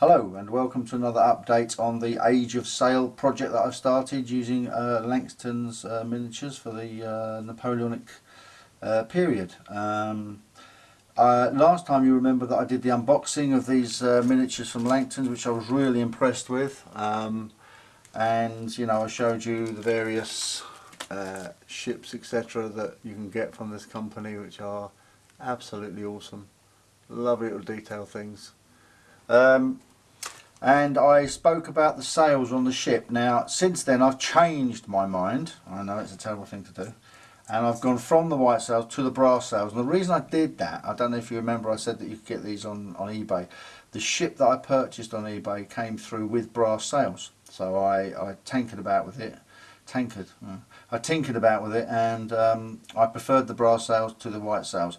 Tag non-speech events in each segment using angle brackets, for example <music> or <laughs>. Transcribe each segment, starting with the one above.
Hello and welcome to another update on the Age of Sail project that I've started using uh, Langton's uh, miniatures for the uh, Napoleonic uh, period. Um, uh, last time you remember that I did the unboxing of these uh, miniatures from Langton's which I was really impressed with. Um, and you know I showed you the various ships etc that you can get from this company which are absolutely awesome. Lovely little detail things. Um, and I spoke about the sails on the ship. Now since then I've changed my mind, I know it's a terrible thing to do, and I've gone from the white sails to the brass sails. And the reason I did that, I don't know if you remember I said that you could get these on, on eBay. The ship that I purchased on eBay came through with brass sails, so I, I tinkered about with it, tinkered, I tinkered about with it and um, I preferred the brass sails to the white sails.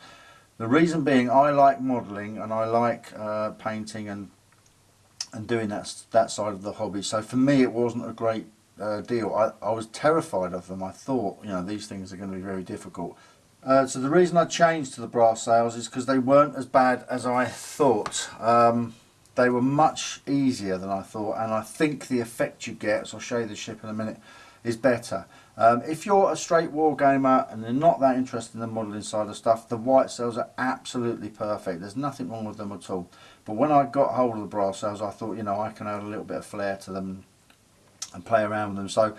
The reason being I like modelling and I like uh, painting and and doing that that side of the hobby. So for me, it wasn't a great uh, deal. I, I was terrified of them. I thought, you know, these things are going to be very difficult. Uh, so the reason I changed to the brass sails is because they weren't as bad as I thought. Um, they were much easier than I thought, and I think the effect you get, so I'll show you the ship in a minute, is better. Um, if you're a straight war gamer and you're not that interested in the modelling side of stuff, the white sails are absolutely perfect. There's nothing wrong with them at all. But when I got hold of the brass sails, I thought, you know, I can add a little bit of flair to them and play around with them. So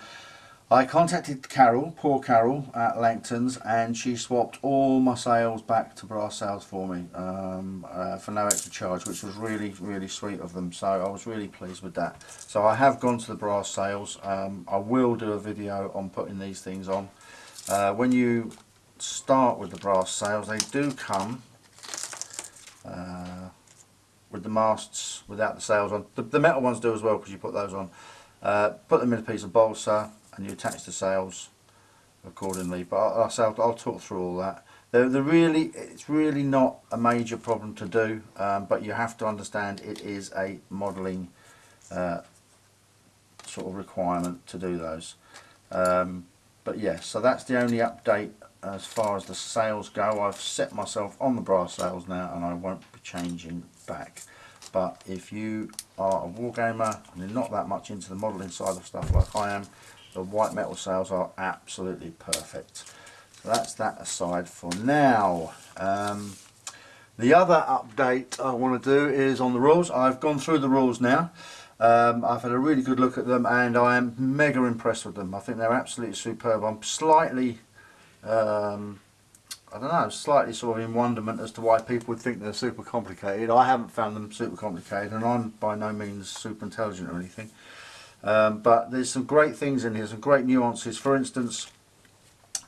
I contacted Carol, poor Carol at Langton's, and she swapped all my sails back to brass sails for me um, uh, for no extra charge, which was really, really sweet of them. So I was really pleased with that. So I have gone to the brass sails. Um, I will do a video on putting these things on. Uh, when you start with the brass sails, they do come uh, with the masts without the sails on. The, the metal ones do as well because you put those on. Uh, put them in a piece of balsa and you attach the sails accordingly. But I'll, I'll, I'll talk through all that. They're, they're, really, it's really not a major problem to do, um, but you have to understand it is a modelling uh, sort of requirement to do those. Um, but yes, yeah, so that's the only update as far as the sails go. I've set myself on the brass sails now and I won't be changing back but if you are a wargamer and you're not that much into the modelling side of stuff like I am the white metal sails are absolutely perfect. So that's that aside for now. Um, the other update I want to do is on the rules. I've gone through the rules now. Um, I've had a really good look at them and I am mega impressed with them. I think they're absolutely superb. I'm slightly um, I don't know, slightly sort of in wonderment as to why people would think they're super complicated. I haven't found them super complicated and I'm by no means super intelligent or anything. Um, but there's some great things in here, some great nuances. For instance,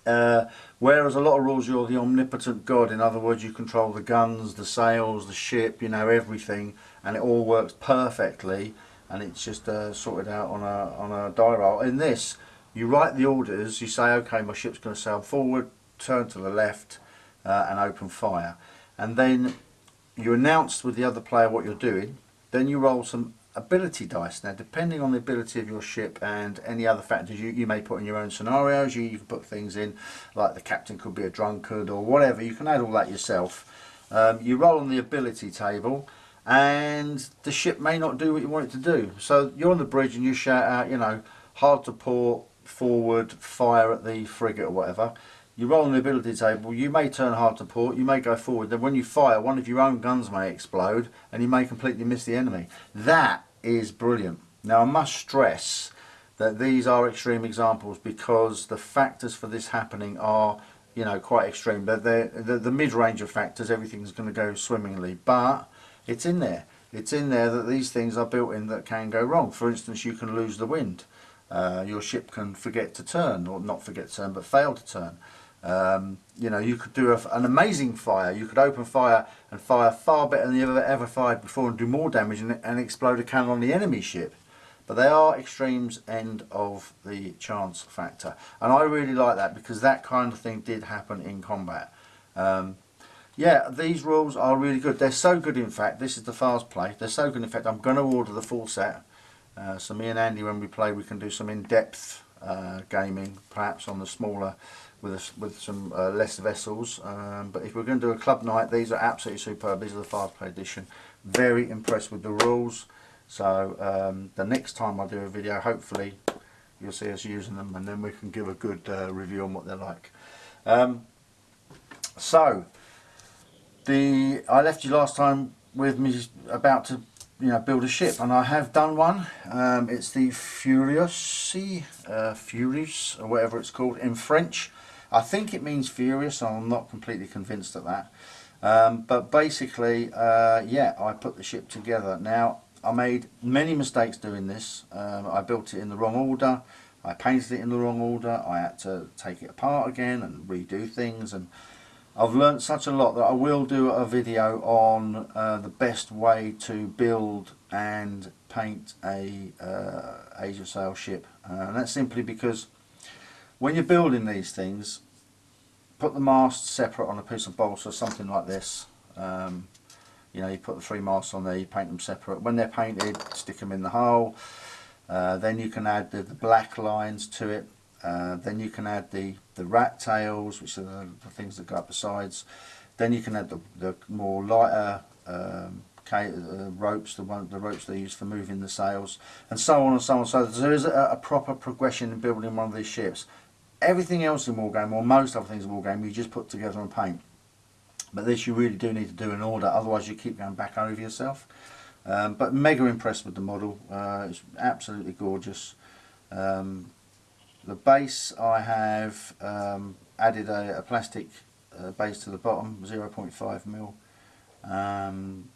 uh, whereas a lot of rules you're the omnipotent god, in other words you control the guns, the sails, the ship, you know everything. And it all works perfectly. And it's just uh, sorted out on a, on a die roll. In this you write the orders, you say okay my ship's going to sail forward, turn to the left uh, and open fire. And then you announce with the other player what you're doing. Then you roll some ability dice. Now depending on the ability of your ship and any other factors you, you may put in your own scenarios. You, you can put things in like the captain could be a drunkard or whatever. You can add all that yourself. Um, you roll on the ability table and the ship may not do what you want it to do. So you're on the bridge and you shout out you know hard to port forward fire at the frigate or whatever you roll on the ability table, you may turn hard to port, you may go forward, then when you fire, one of your own guns may explode and you may completely miss the enemy. That is brilliant. Now I must stress that these are extreme examples because the factors for this happening are you know quite extreme. But the, the mid-range of factors everything's going to go swimmingly but it's in there. It's in there that these things are built in that can go wrong. For instance you can lose the wind. Uh, your ship can forget to turn or not forget to turn but fail to turn um, you know, you could do a, an amazing fire. You could open fire and fire far better than you ever ever fired before and do more damage and, and explode a cannon on the enemy ship. But they are extremes end of the chance factor. And I really like that because that kind of thing did happen in combat. Um, yeah, these rules are really good. They're so good in fact, this is the fast play. They're so good in fact, I'm going to order the full set. Uh, so me and Andy when we play we can do some in-depth uh, gaming perhaps on the smaller with with some uh, less vessels um, but if we're going to do a club night these are absolutely superb. These are the fast play edition. Very impressed with the rules. So um, the next time I do a video, hopefully you'll see us using them and then we can give a good uh, review on what they're like. Um, so the I left you last time with me about to you know build a ship and I have done one. Um, it's the Furiosi uh, Furious or whatever it's called in French I think it means furious I'm not completely convinced of that. Um, but basically uh, yeah I put the ship together. Now I made many mistakes doing this. Um, I built it in the wrong order. I painted it in the wrong order. I had to take it apart again and redo things. And I've learned such a lot that I will do a video on uh, the best way to build and paint a uh, of Sail ship. Uh, and that's simply because when you're building these things put the masts separate on a piece of balsa something like this um, you know you put the three masts on there you paint them separate when they're painted stick them in the hull uh, then you can add the, the black lines to it uh, then you can add the, the rat tails, which are the, the, things that go up the sides. Then you can add the, the more lighter um, uh, ropes, the one the ropes they use for moving the sails, and so on and so on. So there is a, a proper progression in building one of these ships. Everything else in Wargame, or most other things in Wargame, you just put together and paint. But this you really do need to do in order, otherwise you keep going back over yourself. Um, but mega impressed with the model, uh, it's absolutely gorgeous. Um, the base I have um, added a, a plastic uh, base to the bottom 0.5 mil um,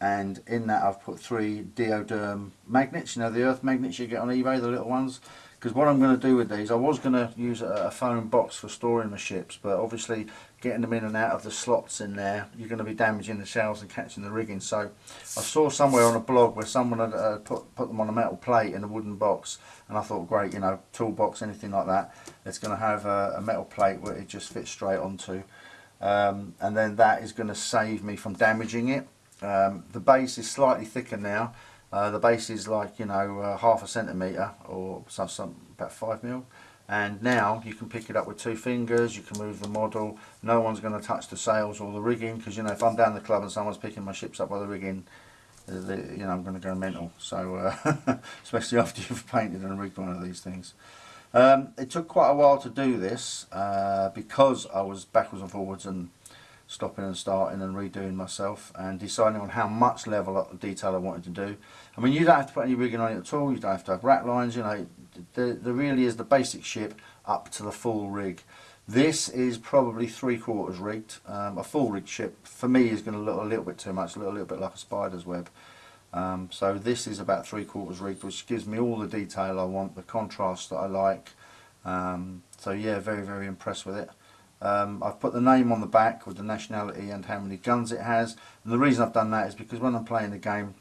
and in that I've put three neodymium magnets you know the earth magnets you get on eBay the little ones because what I'm going to do with these, I was going to use a, foam box for storing the ships, but obviously getting them in and out of the slots in there, you're going to be damaging the shells and catching the rigging. So I saw somewhere on a blog where someone had uh, put, put them on a metal plate in a wooden box, and I thought, great, you know, toolbox, anything like that, it's going to have a, a metal plate where it just fits straight onto. Um, and then that is going to save me from damaging it. Um, the base is slightly thicker now, uh, the base is like you know uh, half a centimetre or some, some about five mil. And now you can pick it up with two fingers you can move the model. No one's going to touch the sails or the rigging because you know if I'm down the club and someone's picking my ships up by the rigging uh, the, you know I'm going to go mental. So uh, <laughs> especially after you've painted and rigged one of these things. Um, it took quite a while to do this uh, because I was backwards and forwards and stopping and starting and redoing myself and deciding on how much level of detail I wanted to do. I mean you don't have to put any rigging on it at all, you don't have to have rat lines, you know, there, really is the basic ship up to the full rig. This is probably three quarters rigged. Um, a full rigged ship for me is going to look a little bit too much, look a little, little bit like a spider's web. Um, so this is about three quarters rigged which gives me all the detail I want, the contrast that I like. Um, so yeah, very very impressed with it. Um, I've put the name on the back with the nationality and how many guns it has. And the reason I've done that is because when I'm playing the game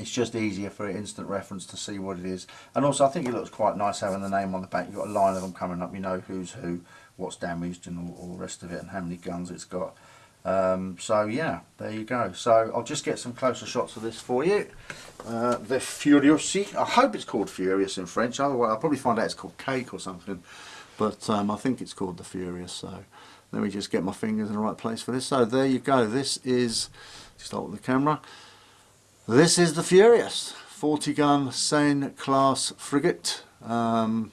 it's just easier for instant reference to see what it is. And also I think it looks quite nice having the name on the back. You've got a line of them coming up. You know who's who what's damaged and all, all the rest of it and how many guns it's got. Um, so yeah there you go. So I'll just get some closer shots of this for you. Uh, the Furiosi. I hope it's called Furious in French. Otherwise I'll probably find out it's called cake or something but um, I think it's called the Furious so let me just get my fingers in the right place for this. So there you go. This is start with the camera. This is the Furious 40 gun Seine class frigate. Um,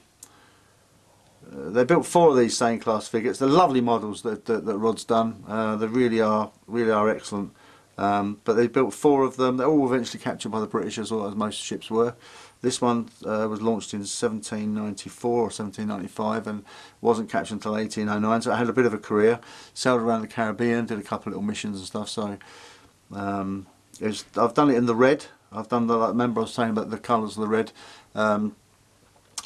uh, they built four of these Seine class frigates. They're lovely models that, that, that Rod's done. Uh, they really are really are excellent um, but they built four of them they're all eventually captured by the British as well as most ships were this one uh, was launched in 1794 or 1795 and wasn't captured until 1809 so it had a bit of a career. Sailed around the Caribbean, did a couple of little missions and stuff so um, was, I've done it in the red. I've done the, like, remember I was saying about the colours of the red. Um,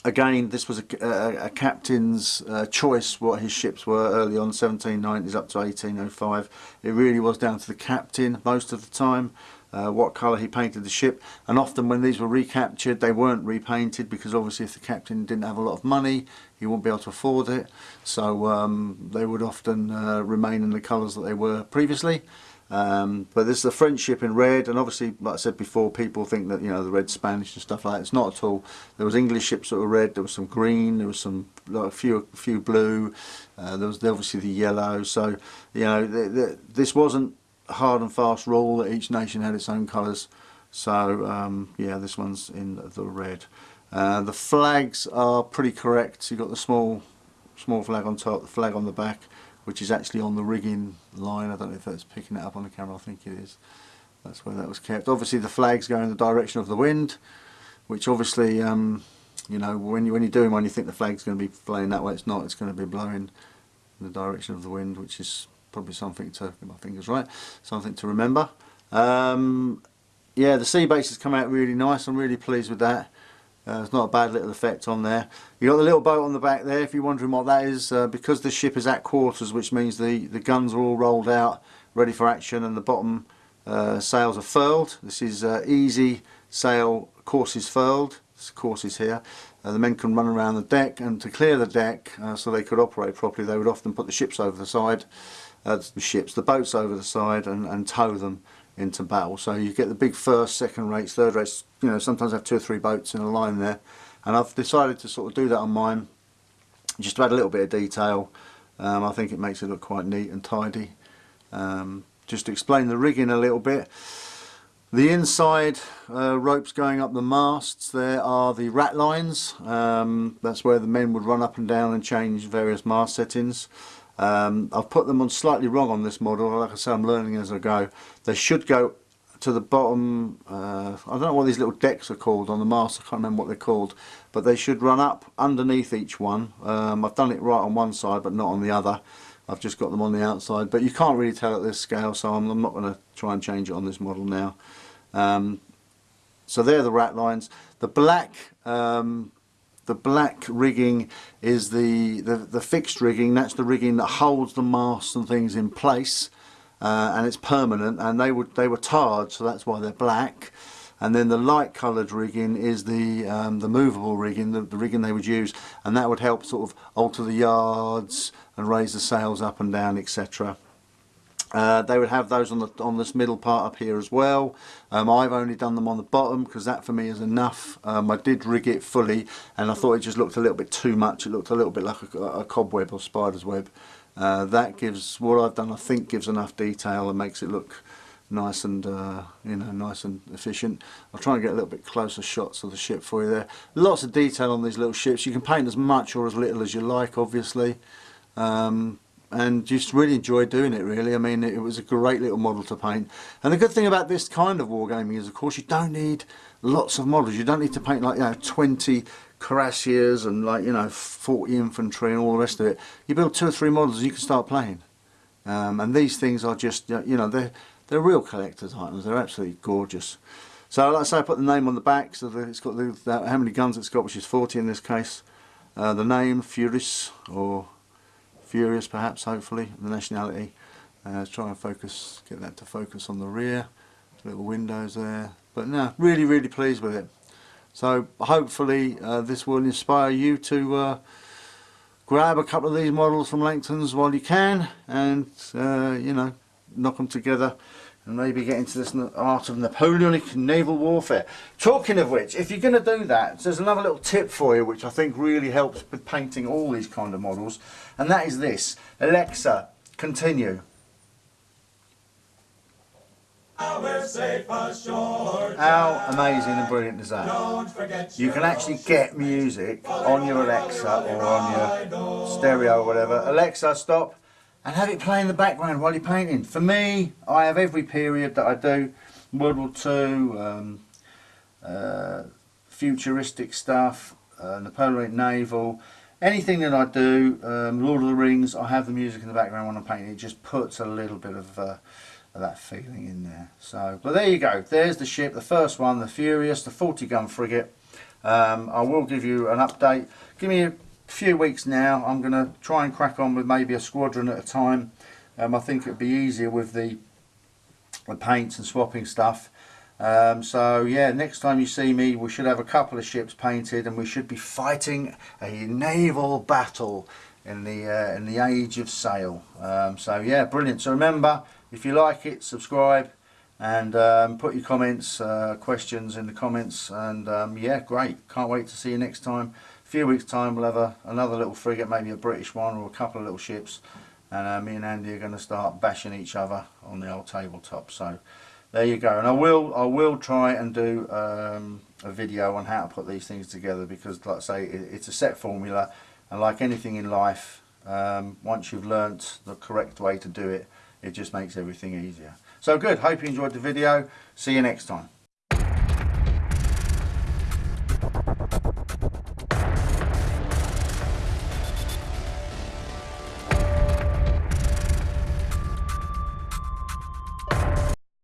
again this was a, a, a captain's uh, choice what his ships were early on 1790s up to 1805 it really was down to the captain most of the time uh, what colour he painted the ship. And often when these were recaptured they weren't repainted because obviously if the captain didn't have a lot of money he wouldn't be able to afford it. So um, they would often uh, remain in the colours that they were previously um, but this is a French ship in red and obviously like I said before people think that you know the red Spanish and stuff like that. It's not at all. There was English ships that were red there was some green there was some like a few a few blue uh, there was obviously the yellow. So you know the, the, this wasn't a hard and fast rule that each nation had its own colours. So um, yeah, this one's in the red. Uh, the flags are pretty correct. You've got the small small flag on top, the flag on the back, which is actually on the rigging line. I don't know if that's picking it up on the camera, I think it is. That's where that was kept. Obviously the flags go in the direction of the wind, which obviously, um, you know, when, you, when you're doing one you think the flag's going to be flying that way, it's not, it's going to be blowing in the direction of the wind, which is probably something to, get my fingers right, something to remember. Um, yeah, the sea base has come out really nice, I'm really pleased with that. Uh, it's not a bad little effect on there. You got the little boat on the back there. If you're wondering what that is, uh, because the ship is at quarters, which means the the guns are all rolled out, ready for action, and the bottom uh, sails are furled. This is uh, easy sail courses furled. This courses here. Uh, the men can run around the deck, and to clear the deck uh, so they could operate properly, they would often put the ships over the side, the ships, the boats over the side, and, and tow them into battle. So you get the big first, second rates, third rates, you know, sometimes have two or three boats in a line there. And I've decided to sort of do that on mine, just to add a little bit of detail. Um, I think it makes it look quite neat and tidy. Um, just to explain the rigging a little bit. The inside uh, ropes going up the masts, there are the rat lines. Um, that's where the men would run up and down and change various mast settings. Um, I've put them on slightly wrong on this model, like I say I'm learning as I go. They should go to the bottom, uh, I don't know what these little decks are called on the mast, I can't remember what they're called, but they should run up underneath each one. Um, I've done it right on one side but not on the other. I've just got them on the outside, but you can't really tell at this scale so I'm, I'm not going to try and change it on this model now. Um, so they're the rat lines. The black um, the black rigging is the, the, the fixed rigging, that's the rigging that holds the masts and things in place uh, and it's permanent and they would they were tarred so that's why they're black and then the light coloured rigging is the um, the movable rigging, the, the rigging they would use and that would help sort of alter the yards and raise the sails up and down etc. Uh, they would have those on the on this middle part up here as well. Um, I've only done them on the bottom because that for me is enough. Um, I did rig it fully and I thought it just looked a little bit too much. It looked a little bit like a, a cobweb or spider's web. Uh, that gives what I've done I think gives enough detail and makes it look nice and uh, you know nice and efficient. I'll try and get a little bit closer shots of the ship for you there. Lots of detail on these little ships. You can paint as much or as little as you like obviously. Um, and just really enjoyed doing it really. I mean it was a great little model to paint and the good thing about this kind of wargaming is of course you don't need lots of models. You don't need to paint like you know 20 cuirassiers and like you know 40 infantry and all the rest of it. You build two or three models and you can start playing. Um, and these things are just you know they're they're real collector's items. They're absolutely gorgeous. So like I say I put the name on the back so that it's got the, the, how many guns it's got which is 40 in this case. Uh, the name Furis or Furious perhaps hopefully the nationality uh, try and focus get that to focus on the rear. Little windows there. But no really really pleased with it. So hopefully uh, this will inspire you to uh, grab a couple of these models from Langton's while you can and uh, you know knock them together and maybe get into this art of Napoleonic naval warfare. Talking of which, if you're going to do that, there's another little tip for you which I think really helps with painting all these kind of models, and that is this. Alexa, continue. How amazing and brilliant is that? You can actually get music on your Alexa or on your stereo or whatever. Alexa, stop and have it play in the background while you're painting. For me, I have every period that I do, World War II, um, uh, futuristic stuff, uh, Napoleonic naval, anything that I do, um, Lord of the Rings, I have the music in the background when I'm painting. It just puts a little bit of, uh, of that feeling in there. So, but there you go. There's the ship, the first one, the Furious, the 40 gun frigate. Um, I will give you an update. Give me a few weeks now I'm going to try and crack on with maybe a squadron at a time. Um, I think it'd be easier with the, the paints and swapping stuff. Um, so yeah next time you see me we should have a couple of ships painted and we should be fighting a naval battle in the uh, in the age of sail. Um, so yeah brilliant. So remember if you like it subscribe and um, put your comments uh, questions in the comments and um, yeah great. Can't wait to see you next time few weeks time we'll have a, another little frigate, maybe a British one or a couple of little ships and uh, me and Andy are going to start bashing each other on the old tabletop. So there you go. And I will I will try and do um, a video on how to put these things together because like I say it, it's a set formula and like anything in life um, once you've learnt the correct way to do it it just makes everything easier. So good. Hope you enjoyed the video. See you next time